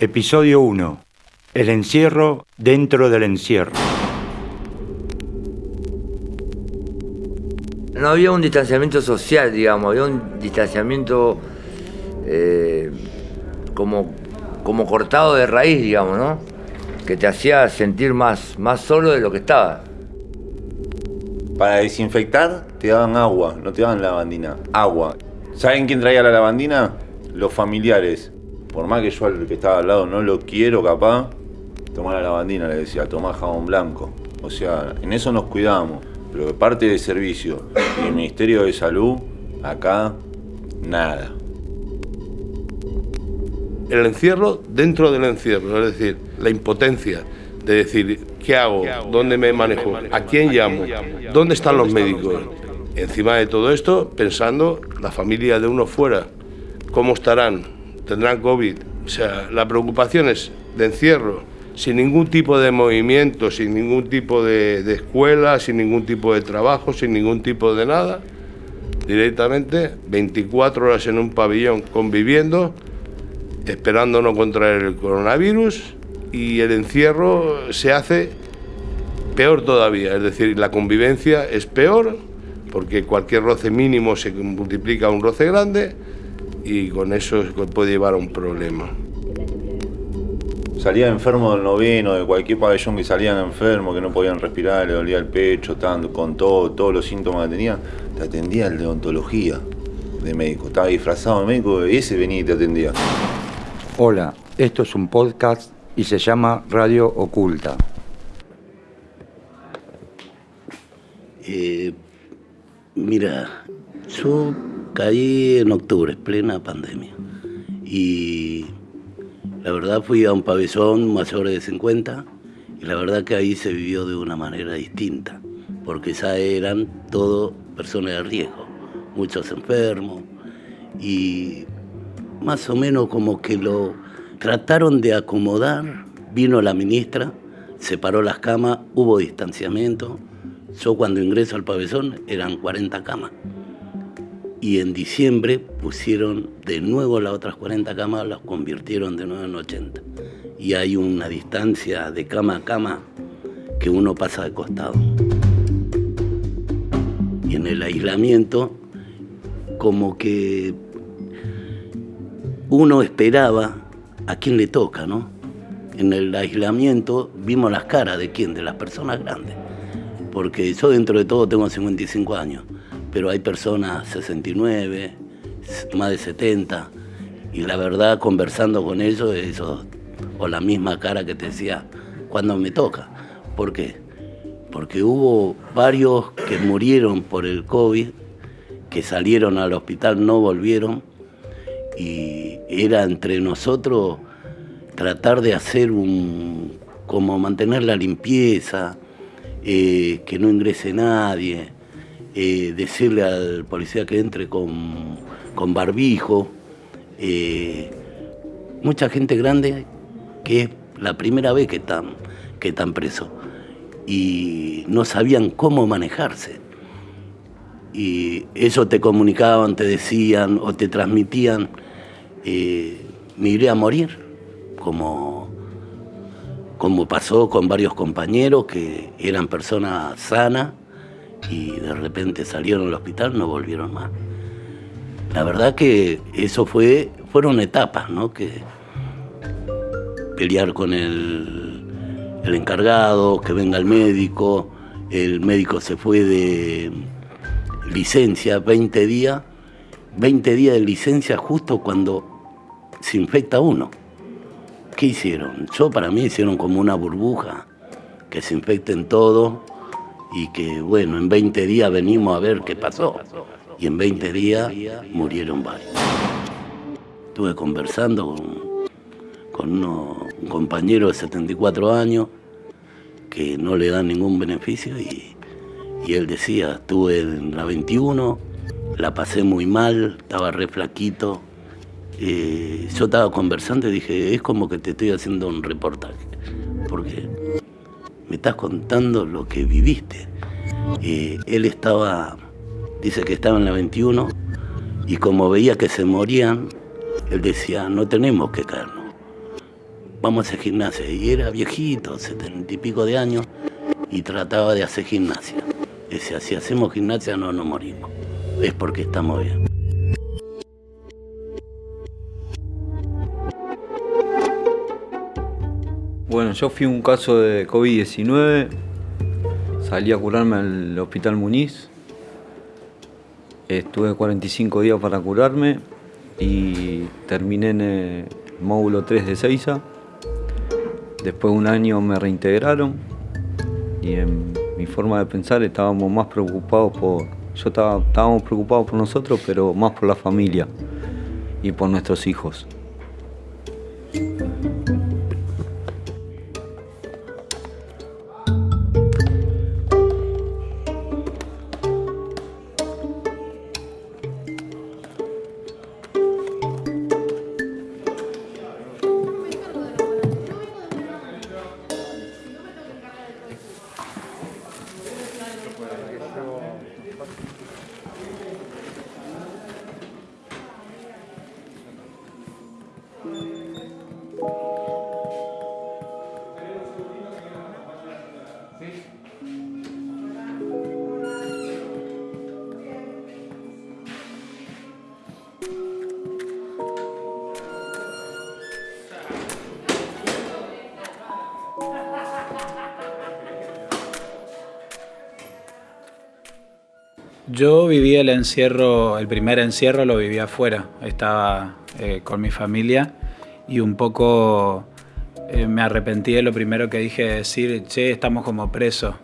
Episodio 1. El encierro dentro del encierro. No había un distanciamiento social, digamos, había un distanciamiento eh, como, como cortado de raíz, digamos, ¿no? Que te hacía sentir más, más solo de lo que estaba. Para desinfectar te daban agua, no te daban lavandina, agua. ¿Saben quién traía la lavandina? Los familiares. Por más que yo al que estaba al lado no lo quiero capaz, tomar la lavandina, le decía, tomá jabón blanco. O sea, en eso nos cuidamos. Pero de parte del servicio y el Ministerio de Salud, acá, nada. El encierro dentro del encierro, es decir, la impotencia de decir, ¿qué hago? ¿Dónde me manejo? ¿A quién llamo? ¿Dónde están los médicos? Encima de todo esto, pensando la familia de uno fuera, ¿cómo estarán? ¿Tendrán COVID? O sea, la preocupación es de encierro, sin ningún tipo de movimiento, sin ningún tipo de, de escuela, sin ningún tipo de trabajo, sin ningún tipo de nada, directamente 24 horas en un pabellón conviviendo, esperando no contraer el coronavirus y el encierro se hace peor todavía, es decir, la convivencia es peor porque cualquier roce mínimo se multiplica a un roce grande y con eso puede llevar a un problema. Salía enfermo del noveno, de cualquier pabellón que salían enfermos, que no podían respirar, le dolía el pecho, tanto, con todo, todos los síntomas que tenían, te atendía el de odontología de médico. Estaba disfrazado de médico y ese venía y te atendía. Hola, esto es un podcast y se llama Radio Oculta. Eh, mira, yo caí en octubre, plena pandemia. Y la verdad fui a un pabellón mayor de 50 y la verdad que ahí se vivió de una manera distinta, porque ya eran todo personas de riesgo, muchos enfermos y más o menos como que lo trataron de acomodar, vino la ministra, separó las camas, hubo distanciamiento. Yo cuando ingreso al pabellón eran 40 camas y en diciembre pusieron de nuevo las otras 40 camas, las convirtieron de nuevo en 80. Y hay una distancia de cama a cama que uno pasa de costado. Y en el aislamiento, como que uno esperaba a quién le toca, ¿no? En el aislamiento vimos las caras de quién, de las personas grandes. Porque yo dentro de todo tengo 55 años pero hay personas 69, más de 70, y la verdad conversando con ellos, eso, o la misma cara que te decía, cuando me toca. ¿Por qué? Porque hubo varios que murieron por el COVID, que salieron al hospital, no volvieron, y era entre nosotros tratar de hacer un, como mantener la limpieza, eh, que no ingrese nadie, eh, decirle al policía que entre con, barbijo. Eh, mucha gente grande que es la primera vez que están, que están presos y no sabían cómo manejarse. Y eso te comunicaban, te decían o te transmitían, eh, me iré a morir, como, como pasó con varios compañeros que eran personas sanas y de repente salieron al hospital, no volvieron más. La verdad que eso fue, fueron etapas, ¿no? Que pelear con el, el encargado, que venga el médico, el médico se fue de licencia 20 días, 20 días de licencia justo cuando se infecta uno. ¿Qué hicieron? Yo para mí hicieron como una burbuja, que se infecten todo y que bueno, en 20 días venimos a ver qué pasó. Y en 20 días murieron varios. Estuve conversando con, un compañero de 74 años que no le dan ningún beneficio y, y él decía, estuve en la 21, la pasé muy mal, estaba re flaquito. Eh, yo estaba conversando y dije, es como que te estoy haciendo un reportaje, porque me estás contando lo que viviste. Eh, él estaba, dice que estaba en la 21, y como veía que se morían, él decía, no tenemos que caernos. vamos a hacer gimnasia. Y era viejito, setenta y pico de años, y trataba de hacer gimnasia. Decía, si hacemos gimnasia no nos morimos. Es porque estamos bien. Bueno, yo fui un caso de COVID-19, salí a curarme al Hospital Muniz, estuve 45 días para curarme y terminé en el módulo 3 de Seiza. Después de un año me reintegraron y en mi forma de pensar estábamos más preocupados por, yo estábamos preocupados por nosotros, pero más por la familia y por nuestros hijos. Yo viví el encierro, el primer encierro lo viví afuera, estaba eh, con mi familia y un poco eh, me arrepentí de lo primero que dije, decir, che, estamos como presos,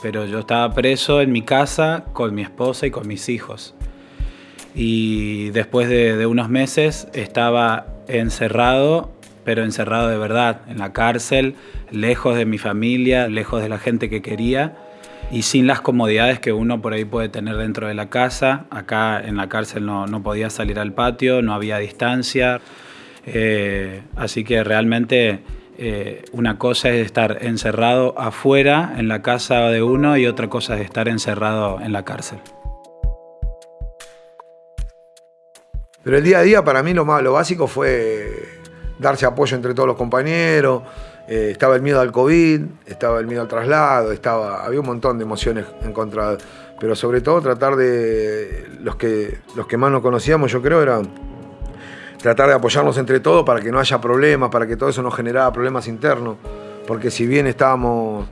pero yo estaba preso en mi casa con mi esposa y con mis hijos. Y después de, de unos meses estaba encerrado, pero encerrado de verdad, en la cárcel, lejos de mi familia, lejos de la gente que quería y sin las comodidades que uno por ahí puede tener dentro de la casa. Acá en la cárcel no, podía salir al patio, no había distancia. Eh, así que realmente eh, una cosa es estar encerrado afuera en la casa de uno y otra cosa es estar encerrado en la cárcel. Pero el día a día para mí lo, más, lo básico fue darse apoyo entre todos los compañeros, eh, estaba el miedo al COVID, estaba el miedo al traslado, estaba, había un montón de emociones encontradas. Pero sobre todo tratar de, los que, los que más nos conocíamos yo creo era tratar de apoyarnos entre todos para que no haya problemas, para que todo eso no generara problemas internos. Porque si bien estábamos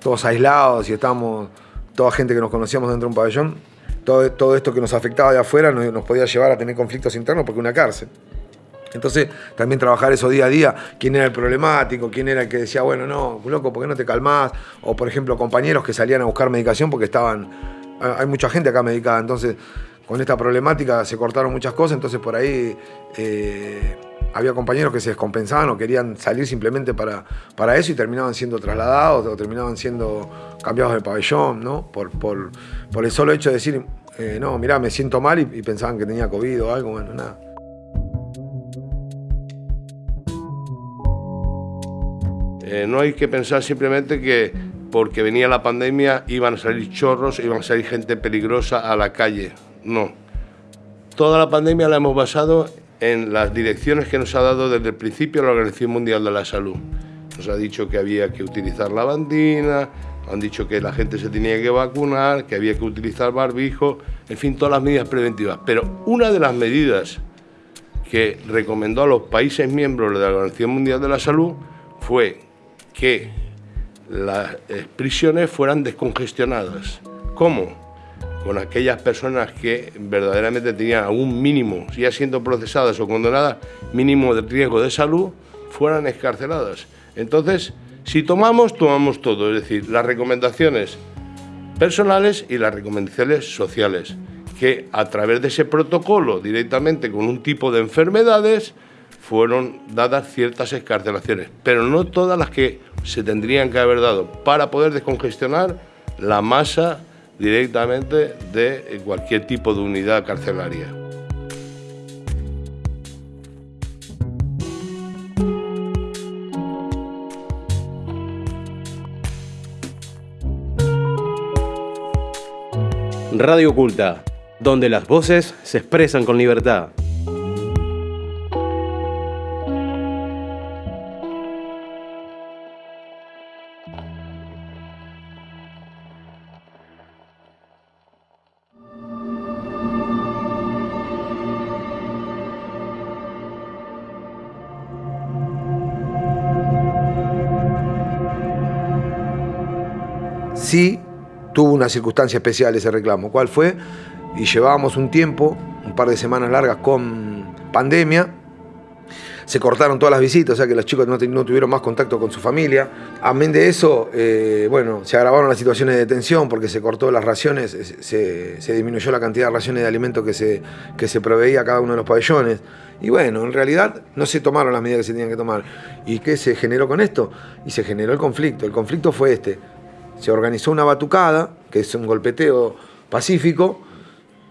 todos aislados y estábamos toda gente que nos conocíamos dentro de un pabellón, todo, todo esto que nos afectaba de afuera nos, nos podía llevar a tener conflictos internos porque una cárcel. Entonces, también trabajar eso día a día, quién era el problemático, quién era el que decía, bueno, no, loco, ¿por qué no te calmás? O, por ejemplo, compañeros que salían a buscar medicación porque estaban. Hay mucha gente acá medicada, entonces, con esta problemática se cortaron muchas cosas, entonces por ahí. Eh, había compañeros que se descompensaban o querían salir simplemente para, para eso y terminaban siendo trasladados o terminaban siendo cambiados de pabellón, ¿no? Por, por, por el solo hecho de decir, eh, no, mirá, me siento mal y pensaban que tenía COVID o algo, bueno, nada. Eh, no hay que pensar simplemente que porque venía la pandemia iban a salir chorros, iban a salir gente peligrosa a la calle. No. Toda la pandemia la hemos basado en las direcciones que nos ha dado desde el principio la Organización Mundial de la Salud. Nos ha dicho que había que utilizar la bandina, han dicho que la gente se tenía que vacunar, que había que utilizar barbijo, en fin, todas las medidas preventivas. Pero una de las medidas que recomendó a los países miembros de la Organización Mundial de la Salud fue que las prisiones fueran descongestionadas. ¿Cómo? Con aquellas personas que verdaderamente tenían algún mínimo, ya siendo procesadas o condenadas, mínimo de riesgo de salud, fueran escarceladas. Entonces, si tomamos, tomamos todo, es decir, las recomendaciones personales y las recomendaciones sociales, que a través de ese protocolo, directamente con un tipo de enfermedades, fueron dadas ciertas escarcelaciones, pero no todas las que se tendrían que haber dado para poder descongestionar la masa directamente de cualquier tipo de unidad carcelaria. Radio Oculta, donde las voces se expresan con libertad. Sí tuvo una circunstancia especial ese reclamo. ¿Cuál fue? Y llevábamos un tiempo, un par de semanas largas con pandemia, se cortaron todas las visitas, o sea que los chicos no, tuvieron más contacto con su familia. Amén de eso, eh, bueno, se agravaron las situaciones de detención porque se cortó las raciones, se, disminuyó la cantidad de raciones de alimentos que se, que se proveía a cada uno de los pabellones. Y bueno, en realidad no se tomaron las medidas que se tenían que tomar. ¿Y qué se generó con esto? Y se generó el conflicto. El conflicto fue este. Se organizó una batucada, que es un golpeteo pacífico,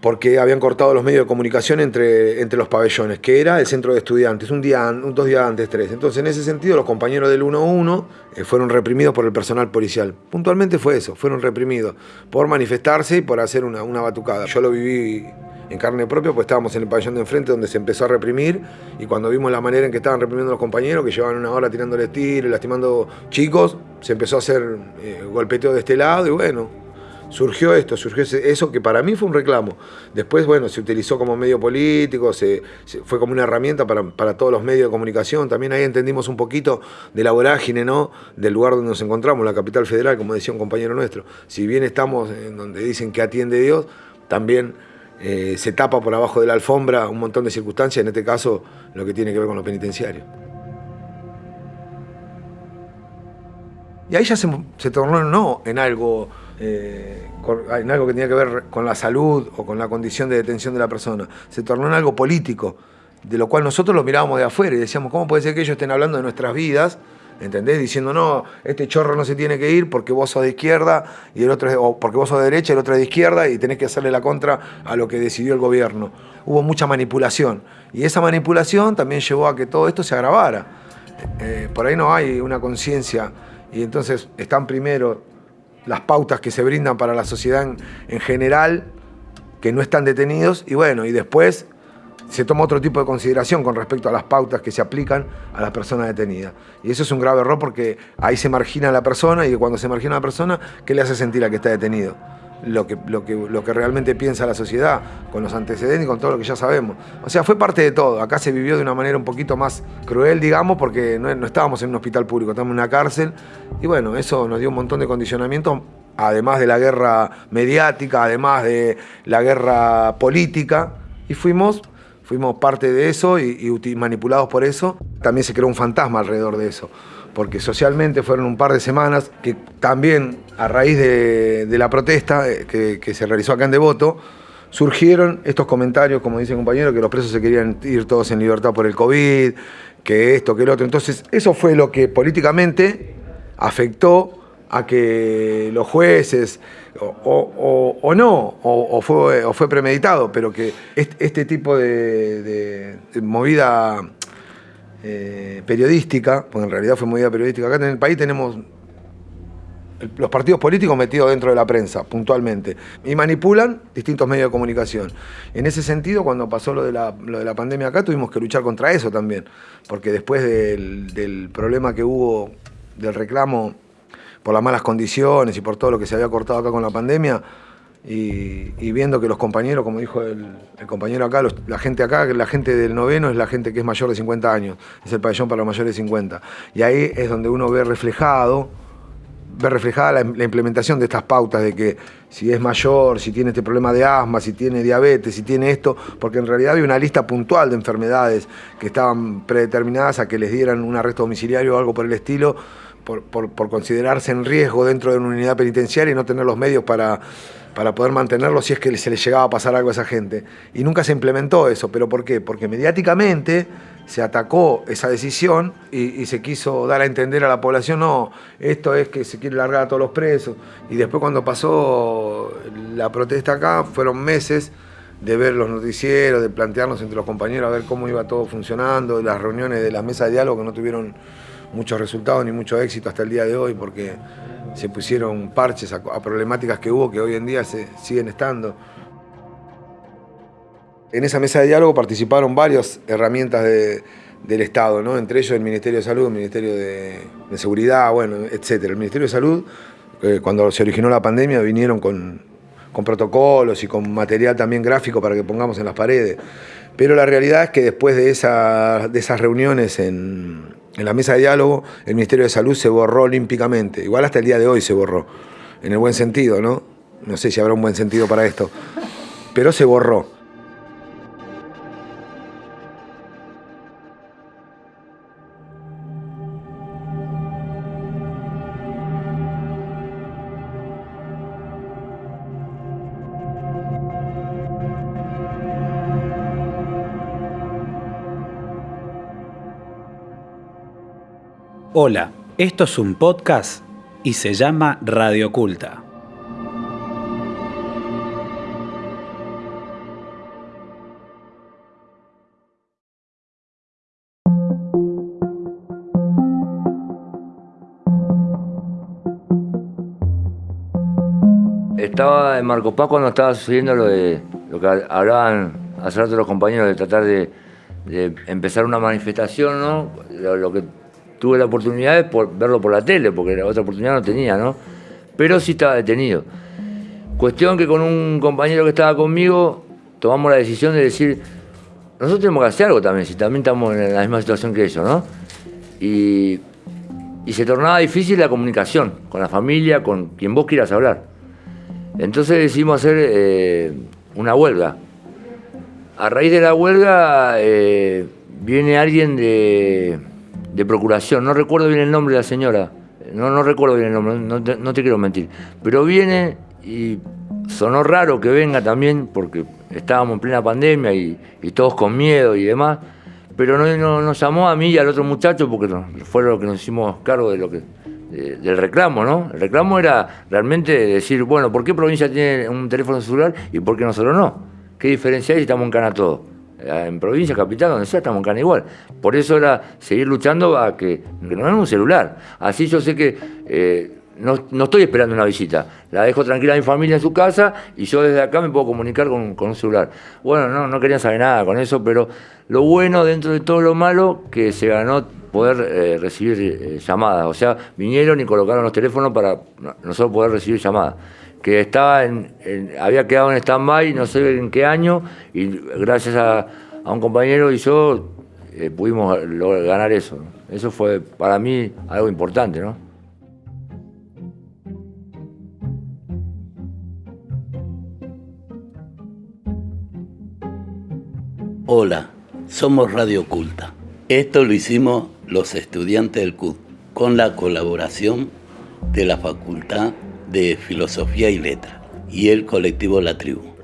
porque habían cortado los medios de comunicación entre, entre los pabellones, que era el centro de estudiantes, un día, dos días antes, tres. Entonces, en ese sentido, los compañeros del 1-1 eh, fueron reprimidos por el personal policial. Puntualmente fue eso, fueron reprimidos por manifestarse y por hacer una, una batucada. Yo lo viví en carne propia, pues estábamos en el pabellón de enfrente donde se empezó a reprimir y cuando vimos la manera en que estaban reprimiendo los compañeros, que llevaban una hora tirándole tiros, lastimando chicos, se empezó a hacer eh, golpeteo de este lado y bueno, surgió esto, surgió eso que para mí fue un reclamo. Después, bueno, se utilizó como medio político, se, fue como una herramienta para, todos los medios de comunicación. También ahí entendimos un poquito de la vorágine, ¿no? Del lugar donde nos encontramos, la capital federal, como decía un compañero nuestro. Si bien estamos en donde dicen que atiende Dios, también eh, se tapa por abajo de la alfombra un montón de circunstancias, en este caso lo que tiene que ver con los penitenciarios. Y ahí ya se, se tornó no en algo eh, en algo que tenía que ver con la salud o con la condición de detención de la persona. Se tornó en algo político, de lo cual nosotros lo mirábamos de afuera y decíamos, ¿cómo puede ser que ellos estén hablando de nuestras vidas? ¿Entendés? Diciendo, no, este chorro no se tiene que ir porque vos sos de izquierda y el otro o porque vos sos de derecha y el otro es de izquierda y tenés que hacerle la contra a lo que decidió el gobierno. Hubo mucha manipulación y esa manipulación también llevó a que todo esto se agravara. Eh, por ahí no hay una conciencia y entonces están primero las pautas que se brindan para la sociedad en, general, que no están detenidos, y bueno, y después se toma otro tipo de consideración con respecto a las pautas que se aplican a las personas detenidas. Y eso es un grave error porque ahí se margina a la persona y cuando se margina a la persona, ¿qué le hace sentir a que está detenido? lo que, lo, que, lo que realmente piensa la sociedad, con los antecedentes y con todo lo que ya sabemos. O sea, fue parte de todo. Acá se vivió de una manera un poquito más cruel, digamos, porque no, estábamos en un hospital público, estábamos en una cárcel. Y bueno, eso nos dio un montón de condicionamiento, además de la guerra mediática, además de la guerra política. Y fuimos fuimos parte de eso y, manipulados por eso. También se creó un fantasma alrededor de eso porque socialmente fueron un par de semanas que también a raíz de, la protesta eh, que, se realizó acá en Devoto, surgieron estos comentarios, como dice el compañero, que los presos se querían ir todos en libertad por el COVID, que esto, que el otro. Entonces, eso fue lo que políticamente afectó a que los jueces, o, no, o, fue, o fue premeditado, pero que este, tipo de movida eh, periodística, porque en realidad fue movida periodística. Acá en el país tenemos los partidos políticos metidos dentro de la prensa, puntualmente, y manipulan distintos medios de comunicación. En ese sentido, cuando pasó lo de la, lo de la pandemia acá, tuvimos que luchar contra eso también, porque después del problema que hubo del reclamo por las malas condiciones y por todo lo que se había cortado acá con la pandemia, y, viendo que los compañeros, como dijo el, compañero acá, la gente acá, la gente del noveno es la gente que es mayor de 50 años, es el pabellón para los mayores de 50. Y ahí es donde uno ve reflejado, ve reflejada la, la, implementación de estas pautas de que si es mayor, si tiene este problema de asma, si tiene diabetes, si tiene esto, porque en realidad había una lista puntual de enfermedades que estaban predeterminadas a que les dieran un arresto domiciliario o algo por el estilo, por, considerarse en riesgo dentro de una unidad penitenciaria y no tener los medios para para poder mantenerlo si es que se le llegaba a pasar algo a esa gente. Y nunca se implementó eso. ¿Pero por qué? Porque mediáticamente se atacó esa decisión y, se quiso dar a entender a la población, no, esto es que se quiere largar a todos los presos. Y después cuando pasó la protesta acá, fueron meses de ver los noticieros, de plantearnos entre los compañeros a ver cómo iba todo funcionando, las reuniones de las mesas de diálogo que no tuvieron muchos resultados ni mucho éxito hasta el día de hoy, porque se pusieron parches a, problemáticas que hubo que hoy en día se, siguen estando. En esa mesa de diálogo participaron varias herramientas del Estado, ¿no? entre ellos el Ministerio de Salud, el Ministerio de, Seguridad, bueno, etc. El Ministerio de Salud, eh, cuando se originó la pandemia, vinieron con, con protocolos y con material también gráfico para que pongamos en las paredes. Pero la realidad es que después de, esa, de esas reuniones en, en la mesa de diálogo, el Ministerio de Salud se borró olímpicamente, igual hasta el día de hoy se borró. en el buen sentido, ¿no? No sé si habrá un buen sentido para esto, pero se borró. Hola, esto es un podcast y se llama Radio Oculta. Estaba en Marcos Paz cuando estaba sucediendo lo de lo que hablaban hace rato los compañeros de tratar de, empezar una manifestación, ¿no? Lo que tuve la oportunidad de por, verlo por la tele, porque la otra oportunidad no tenía, ¿no? Pero sí estaba detenido. Cuestión que con un compañero que estaba conmigo tomamos la decisión de decir, nosotros tenemos que hacer algo también, si también estamos en la misma situación que ellos, ¿no? Y, y se tornaba difícil la comunicación con la familia, con quien vos quieras hablar. Entonces decidimos hacer eh, una huelga. A raíz de la huelga eh, viene alguien de, de procuración, no recuerdo bien el nombre de la señora, no, no recuerdo bien el nombre, no te, no te quiero mentir, pero viene y sonó raro que venga también porque estábamos en plena pandemia y, todos con miedo y demás, pero no, no, nos llamó a mí y al otro muchacho porque fue lo que nos hicimos cargo de lo que de- del reclamo, ¿no? El reclamo era realmente decir, bueno, ¿por qué provincia tiene un teléfono celular y por qué nosotros no? ¿Qué diferencia hay si estamos en cana todos? Eh, En provincia, capital, donde sea, estamos en cana igual. Por eso era seguir luchando a que, que no den un celular. Así yo sé que eh, no, no estoy esperando una visita. La dejo tranquila a mi familia en su casa y yo desde acá me puedo comunicar con, con un celular. Bueno, no, no querían saber nada con eso, pero lo bueno dentro de todo lo malo que se ganó poder eh, recibir llamadas. O sea, vinieron y colocaron los teléfonos para no- nosotros poder recibir llamadas. Que estaba en, había quedado en stand-by, no sé en qué año, y gracias a, un compañero y yo eh, pudimos lograr- ganar eso. Eso fue para mí algo importante, ¿no? Hola, somos Radio Oculta. Esto lo hicimos los estudiantes del CUT con la colaboración de la Facultad de Filosofía y Letras y el colectivo La Tribu.